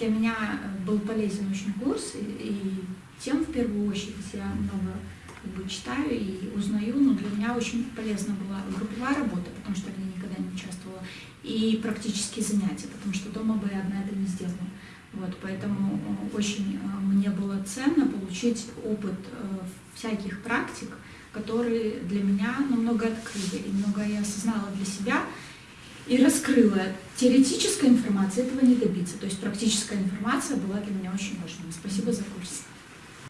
для меня был полезен очень курс, и, и тем в первую очередь я много как бы, читаю и узнаю, но для меня очень полезна была групповая работа, потому что я никогда не участвовала, и практические занятия, потому что дома бы я одна это не сделала. Вот, поэтому э, очень э, мне было ценно получить опыт э, всяких практик, которые для меня намного открыли, и много я осознала для себя и раскрыла. Теоретическая информация этого не добиться, то есть практическая информация была для меня очень важна. Спасибо за курс.